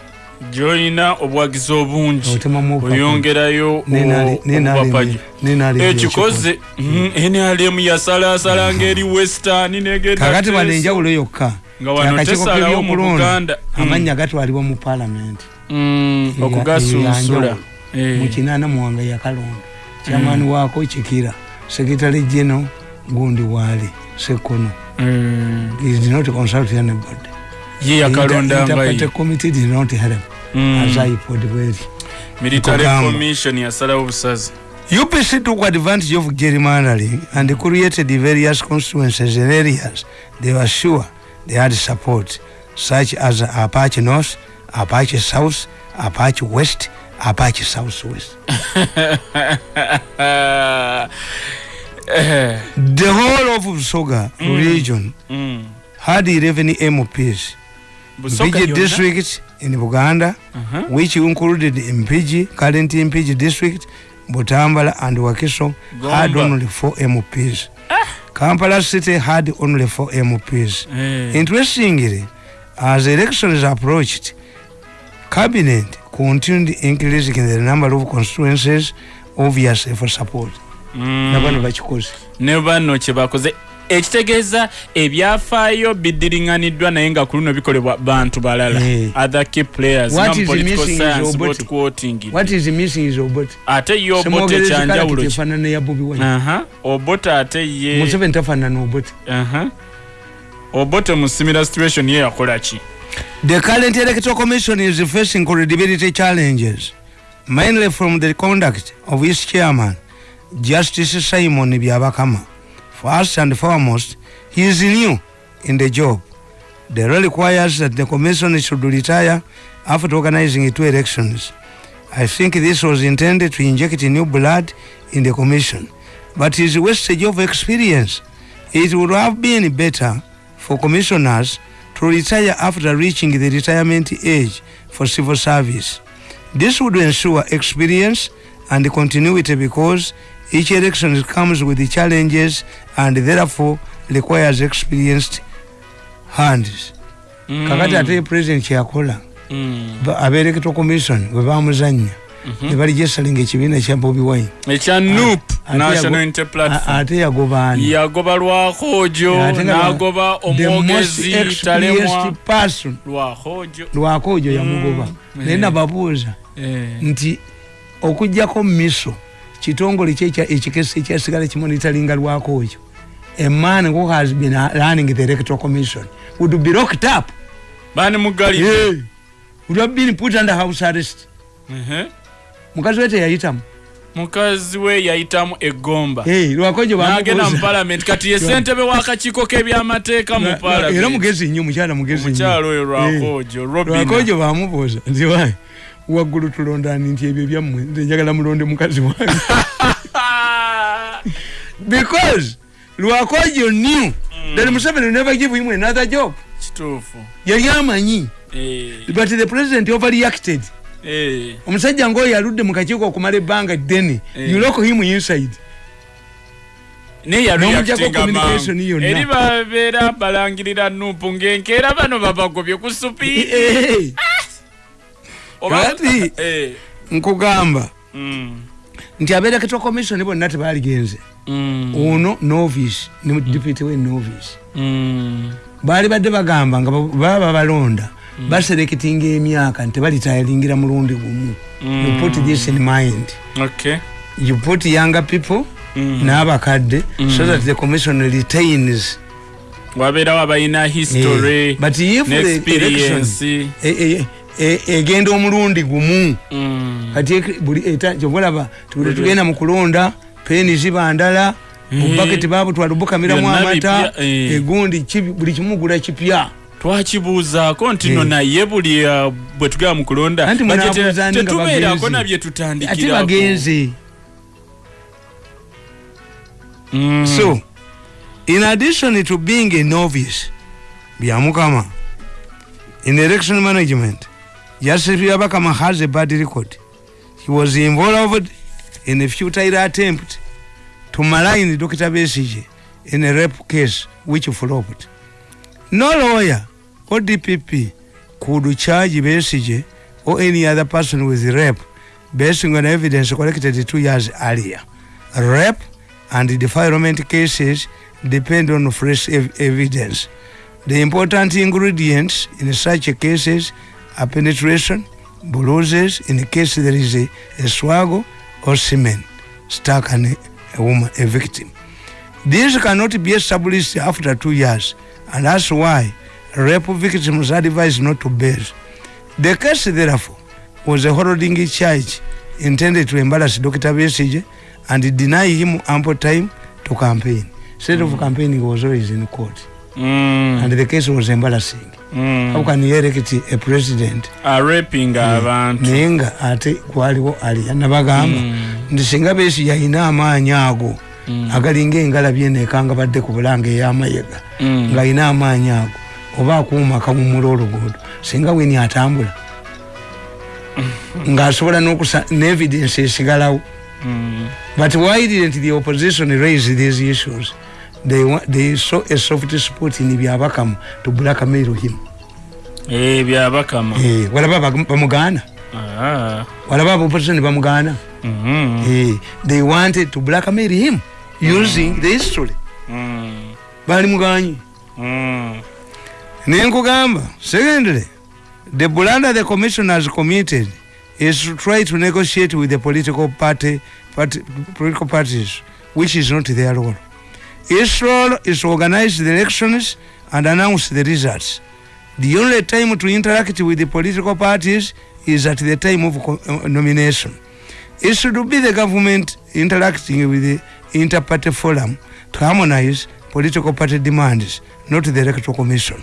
Gyolina obuwagizi obungi. Oyongerayo nenali- ekikoze nrm yasalasala ngeri western negenda kakati bano enjawulo yokka. Nga wano tesalawo mu Buganda. Mm. amanya gatwalibwa mu palamenti Mm, okugasunsula eyanjawulo. Eh. mukinana muwanga yakalonda kyamaani waako kikira sekretary geno gundi waali sekono Mm. He did not consult anybody. ye yakalonda Inter- mbayi interparty committee did not help Mm. as I put where. military commission yasalawo obusazi UPC took advantage of gerrymandering and created various constituencies in areas they were sure they had support, such as Apache North, Apache South, Apache West, Apache Southwest. Eh, <laughs> The whole of Busoga region mm. had 11 MPs. Busoga Mpigi yonna? district in Buganda, Uh-huh. which included Mpigi, current Mpigi district, Butambala and Wakiso had Gomba. only four MPs. Kampala city had only four MPs. Eh. Interestingly, as elections approached, cabinet continued increasing the number of constituencies, obviously for support. Mm. Nabano bakikoze. ne banno kyebakoze. Ekitegeeza ebyafaayo bidiriŋŋaniddwa naye nga ku luno bikolebwa bantu balala. Other key players ate ye Semwogereza ekyanjawulo obote ate ye mu similar situation ye yakola ki The current electoral commission is facing credibility challenges, mainly from the conduct of its chairman, Justice Simon Byabakama. First and foremost, he is new in the job. The law requires that the commission should retire after organizing two elections. I think this was intended to inject new blood in the commission, but his wastage of experience. It would have been better for commissioners to retire after reaching the retirement age for civil service. This would ensure experience and continuity because each election comes with the challenges and therefore requires experienced hands. Mm. kakati ate president kyakola Mm. ba- abeelectoral commission bwe bamuzanya ne baligesalinga ekibiina kya bobi wine. Ekya nup national unity platform ate yagobaani yagoba lwakojo nagoba omwogezi talemwa lwakojo lwakojo yamugoba. Mm. naye nababuuza Eh. nti okugjako miso kitongole ekikesi ekyasigala kimonitalinga lwakojo a man who has been uh, running the electoral commission would be locked up. Bani mugali yeah. would have been put under house arrest mukazi we teyayitamu? Mukazi we yayitamu egomba hey, lwakojo nagenda mu palamenti kati ye ssentebe w'akakiiko k'ebyamateeka mu na- era mugezi nnyo mukyala mugezi nnyo. omukyalo oyo lwakojo robina lwakojo bamubuuza nti wa waggulu tulondani nti ebyo byammwe nze njagala mulonde mukazi wange. <laughs> Because lwakojo knew that museveni never give him another job. Kituufu. Yali amanyi. Eh, but the president overreacted. Omusajja ngaoyo aludde mu kakiiko okumala ebbanga ddene Eh. you lock him inside. Eri babeera balangirira nupu ng'enkeera bano babagobye ku Eh, Oba- Kati- Eh, nkugamba. Mm, nti abeereketwa commission bonna tebaligenze mm, ono novice ne deputy we novice. Baali badde bagamba nga ba- baba babalonda basereketinga emyaka nti balitayalingira mulundi gumu Mm. you put this in mind Okay. you put younger people Mm. n'abakadde so that the commission retains wabeerawo abalina history Eh, but if the n'experience e- e- e- egenda omulundi gumu Mm. kati tubuli tugenda mu kulonda peeni ziba ndala Eh. obubaketi babutwala bukamiramu Byonna amata eh. egundi buli kimu gula kipya twakibuuzaako nti Eh. no naye buli uh, bwe tugenda mu kulonda tetubeerako bagenzi. nabye ate tutandikirako bagenze Mm. so in addition to being a novice byamukama in election management justice byabakama has a bad record he was involved in a futile attempt to malign Dr. Besige in a rape case which flopped. No lawyer or DPP could charge Besige or any other person with rape based on evidence collected two years earlier. Rape and defilement cases depend on fresh ev- evidence. The important ingredients in such cases are penetration, bruises, in case there is a, a or semen stuck on a, a woman, a victim. This cannot be established after two years, and that's why rape victims are advised not to bear. The case, therefore, was a holding charge intended to embarrass Dr. Besige and deny him ample time to campaign. Instead of campaigning, he was always in court, Mm, and the case was embarrassing. mm. How can you elect a president arapinga abantu naye nga ate kwaliwo aliya nabagamba nti singa beesi yalina amaanyi ago agalinga engalabi enekanga badde ku bulanga ey'amayega Mm. ng'alina amaanyi ago oba akuuma akamumula oluguudo singa weni atambula. Ng'asobola n'okusa neevidence esigalawo. Mm. but why didn't the opposition raise these issues? They, they saw a soft spot in byabakamu to blackmail him Eh, byabakama. Eh, walaba bamugaana Ah, walaba aba opposition bamugaana mhm, Eh, they wanted to blackmail him using the history. Mm, bali muganyi. Mm. Secondly the blunder the commission has committed is to try to negotiate with the political party, party political parties which is not their role. Its role is to organize the elections and announce the results. The only time to interact with the political parties is at the time of uh, nomination. It should be the government interacting with the inter-party forum to harmonize political party demands, not the electoral commission.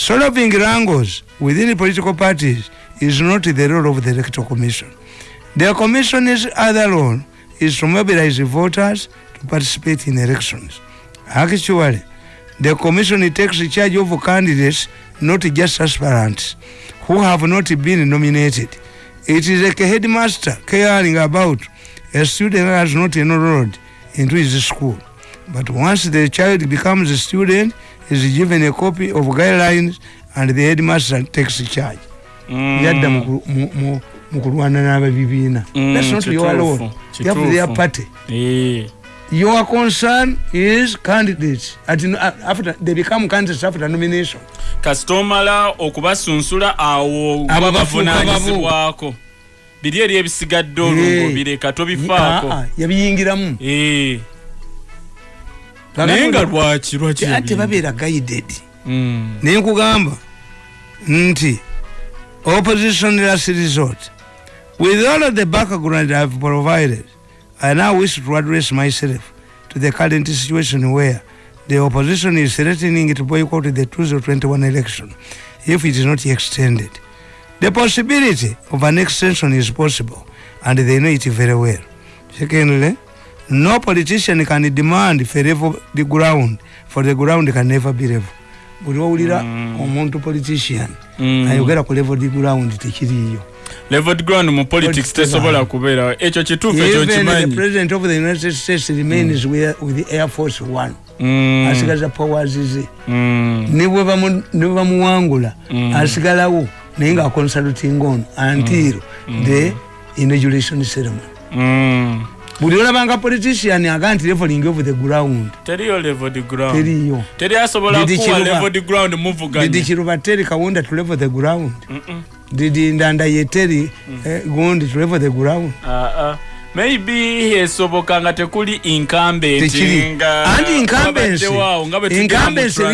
Solving wrangles within the political parties is not the role of the electoral commission. The commission's other role is to mobilize voters to participate in elections. Actually, the commission takes charge of candidates, not just aspirants, who have not been nominated. It is like a headmaster caring about a student who has not enrolled into his school. But once the child becomes a student, is given a copy of guidelines and the headmaster takes charge. Mm. yadda mu ku- mu- mu- mu kulwana n'ababibiina Mm, that's not your role you have their party. Eh, your concern is candidates. At, after they become candidates after nomination. Kasita omala okubasunsula awo Abo bafuuka bavunanyizibwako biri eri ebisigadde olwo Eh. ng'obireka Ah, tobifaako ah, yabiyingiramu. Eh. Naye nga lwaki lwaki ate babeera guided. Mm. naye nkugamba nti opposition last resort with all of the background i've provided i now wish to address myself to the current situation where the opposition is threatening to boycott the 2021 election if it is not extended. The possibility of an extension is possible and they know it very well. Secondly no politician can demand for level the ground for the ground can never be level. Buli wawulira omuntu politician Mm. ayogera ku level the ground tekiriyo leveled ground mu politics tesobola kubeerawo ekyo kituufu ekyo even the kimanyi president of the united states remains where, with the air force one. Mm. asigaza powers ze Mm. ne bwe bamuwangula asigalawo naye nga aconsulting on until the inauguration ceremony. Mm. Buli olabanga politician aga nti leveling of the ground. Teriyo teri Didi Kiruba. teri kawunda to level the ground. Mm-mm. did ndanda yeteri eh, gundi to level the ground. Ah, ah. maybe esoboka nga tekuli incumbent tekiri.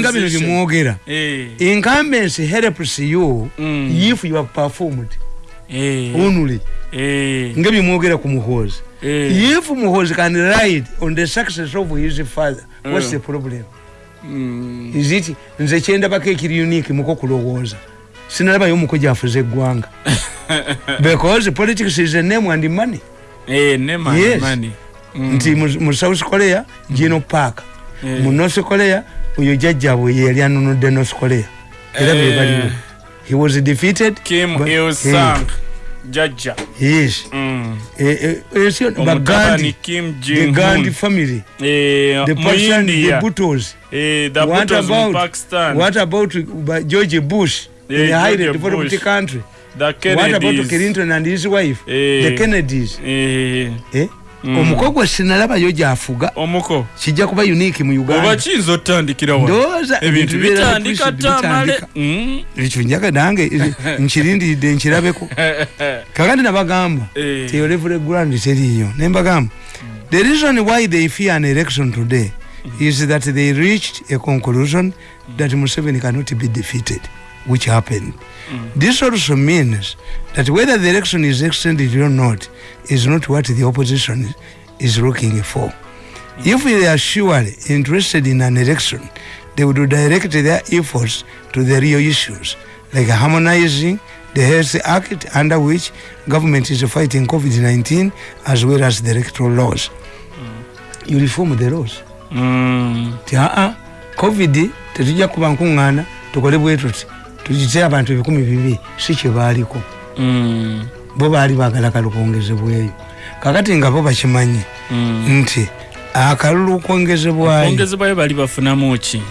nga bino byemwogera Eh, incumbency helps you Mm. if you have performed eh, only eh, nga byemwogera ku muhoozi eh. if muhoozi can ride on the success of his father what's Mm. the problem Mm. is it nze kyendabako ekiri unique muko kulowooza sinalabayo omuko gyafuza eggwanga <laughs> because politics is a name and money Eh, ne money, Yes. money. Mm. nti mu- south korea geno park Eh. mu north korea oyo jajjabwe ye yali anunudde north korea era Eh. be baliwo he was defeated Kim but- Il Sung jajja yes. Mm. Eh, eh, yo- omutabani bagandi. the gandi family. Eh, the Pakistan, the butos Eh, the what mu about pakistan. what about uh, george bush? In a highly developed country. The what about kennedys. Clinton and his wife? Eh. the kennedys Eh, Mm. omukogwe sinalabayo gyafuga. Omuko. Kijja kuba unique mu oba uganda kiyinza otandikira wa ndowooza ebintu bitandika. Tamale Mm. ekyo njaga nange <laughs> nkirindiridde nkirabeko. <laughs> Kakati nabagamba Eh. teolevule grand teriiyo. Nembagamba the reason why they fear an election today is that they reached a conclusion that museveni cannot be defeated which happened. This also means that whether the election is extended or not is not what the opposition is, looking for. If they are surely interested in an election they would direct their efforts to the real issues like harmonizing the health act under which government is fighting covid-19 as well as the electoral laws. You reform the laws. Mm. ti aa covid tetujja kuba nkuŋŋaana tukole bwe tuti tugite abantu ebikumi bibiri si kye baaliko Mm. bo baali baagala kalukongezebweyo kakati nga bo bakimanyi Mm. nti akalulu kwongezebwayo ongezebwayo bali bafunamu ki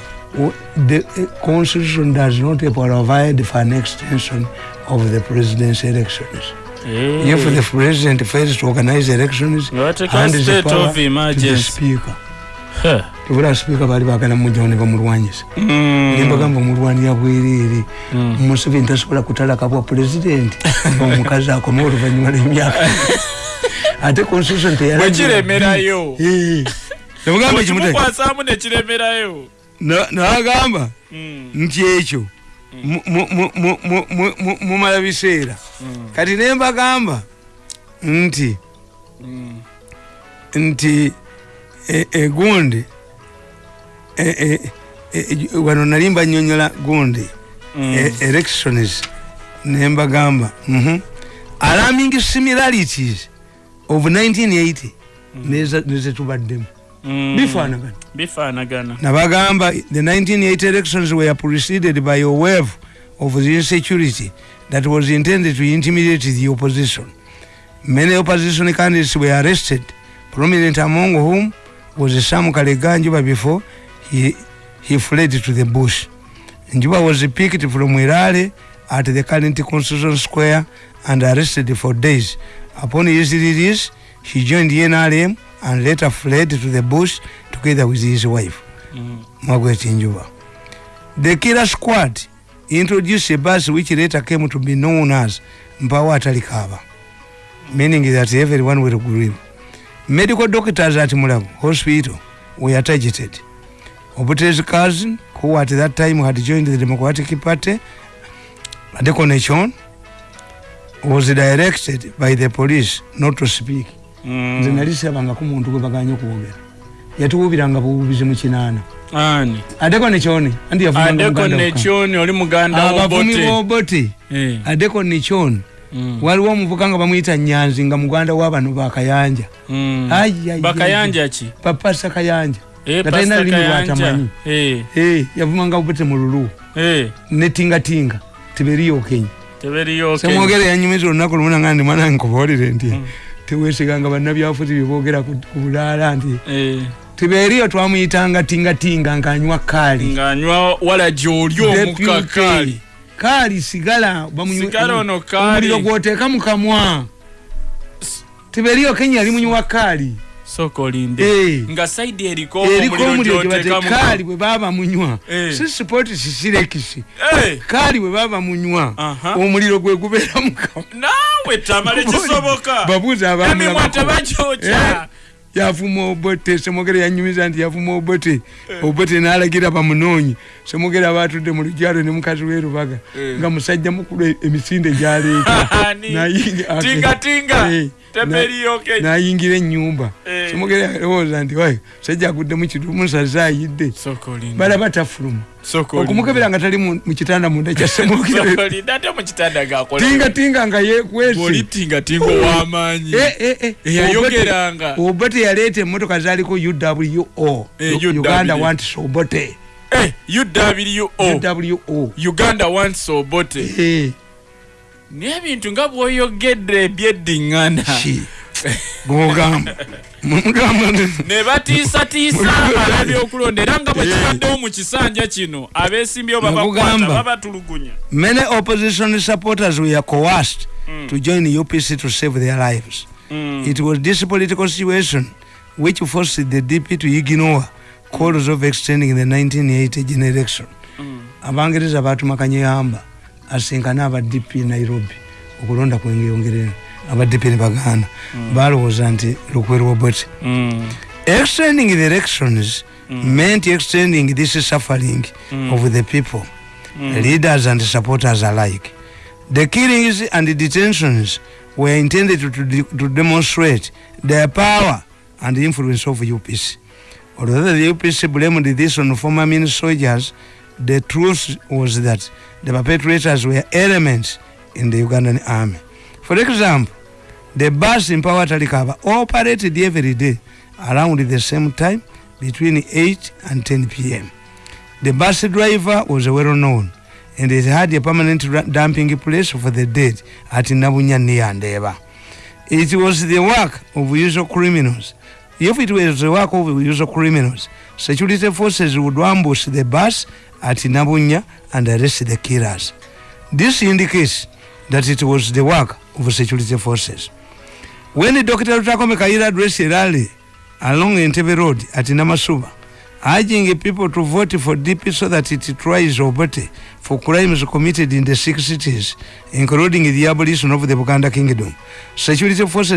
the uh, constitution does not provide for an extension of the president's elections Eh. if the president fails to organize elections hands the power to the speaker Tebula speaker baali baagala mujjawo ne bamulwanyisa. Mm. nembagamba omulwanira bwereere. Mm. museveni tasobola kutalaka bwa pulezidenti <laughs> omukazi akome oluvanyuma lwemyaka. <laughs> Ate constitution ekimute kimukwasamu nekiremerayo nagamba Mm. nti ekyo mu- mu- mu- mu- mu- mu- mu- mumala biseera. Mm. kati nembagamba nti Mm. nti e- e- e- e- wano nali mbanyonyola gundi. Mm. elections nembagamba mhm. alarming similarities of 1980 neza- nezetubaddemu Mm. bifaanagana. Nabagamba the 1980 elections were preceded by a wave of the insecurity that was intended to intimidate the opposition. Many opposition candidates were arrested prominent among whom was sam kalega njuba before he, he fled to the bush njuba was picked from irale at the current constitution square and arrested for days upon his release he joined nrm and later fled to the bush together with his wife Mm. Margaret Njuba. The killer squad introduced a bus which later came to be known as Mpawa Atalikaba, meaning that everyone will grieve. Medical doctors at Mulago Hospital were targeted. Obute's cousin, who at that time had joined the Democratic Party, Adeko Nechon, was directed by the police not to speak. nze Mm. nali sirabangako muntu gwe baganye okwogera yatuwubiranga buwubizi mu kinaana ani adeko nekyoni andi yavumanga adeko muganda wokka. nekyoni oli muganda abavumi wobote bobote Eh. adeko nekyoni Mm. Waliwo omuvuka nga bamuyita nyanzi nga muganda wabano bakayanja Mm. Bakayanja ki? Papasa kayanja. Eh, Nga talina lulimi lwatamanyi. Eh, Eh, yavumanga bobote mu lulu. Netingatinga tiberiyokenyi teberiyo okay. semwogere yanyumiza olunaku lumu nanga ndi mwana nkubuulire nti Mm. tewesiganga bannabyafuzi byeboogera ku bulaala nti tiberiyo twamuyitanga tingatinga ng'anywa kaali ng'anywa walaji oli omukka Deputy. Kaali kaali sigala Sigala ono kaali. omuliro gwoteeka mu kamwa. Tiberiyo kenya yali munywa kaali sooka olinde Eh. nga saidi eriko eriko omuliro gyotekamu kaali bwe baba munywa. Eh. si sipoti sisirekisi Eh, kaali bwe baba munywa. Omuliro gwe gubeera mu kamwa. Naawe tamale kisoboka. Babuuza emimwa yavuma obote semogere yanyumiza nti yavuma obote. Obote nalagira bamunoonyi. Semogere abatudde mu lujalo ne mukazi werubaga Eh. nga musajja mukulu emisinde gyaleeta <laughs> Ani? Nayingi- ake- tingatinga Eh, teberiyo ke nayingira enyumba Eh. semogere alowooza nti wayi sajja agudde mu kidumu saze ayidde. Sooka olinde balaba tafuluma sooka olinde okumukebera nga tali mu mu kitanda munda kya <laughs> semogere sooka olinde ate mu kitanda gakola tingatinga nga yekwese oli tingatinga ow'amaanyi. Eyayogeranga obote yaleeta emmotoka zaliko uwo Eh, uganda UW. wants obote Eh, uwo uwo uganda wants obote Eh, naye ebintu nga bwoyogedde ebyeddiŋŋana. Ki? Gwogamba mugamba ne batiisatiisa ab'ebyokulonda era nga bwe kibaddewo mu kisanja kino abeesimbyewo babakwata babatulugunya. Many opposition supporters were coerced to join upc to save their lives. It was this political situation which forced the dp to ignore calls of extending the 1980 general election abangereza batumakanye asinkane aba dp nairobi okulonda kwengeyongerera aba dp ne baganda. Balowooza nti lukwerwa bwete extending the elections meant extending this suffering of the people. Leaders and supporters alike. The killings and detentions were intended to, to, to demonstrate their power and influence of upc although the upc blamed this on former min soldiers the truth was that the perpetrators were elements in the ugandan army for example the bus in power talikaba operated every day around the same time between 8 and 10 p.m. The bus driver was well known and it had a permanent dumping place for the dead at Nabunya near. It was the work of usual criminals. If it was the work of usual criminals, security forces would ambush the bus at Nabunya and arrest the killers. This indicates that it was the work of security forces. When Dr. Rutakome Kaira addressed a rally along the Entebbe Road at Namasuba, urging people to vote for DP so that it tries Obote for crimes committed in the six cities, including the abolition of the Buganda Kingdom. Security forces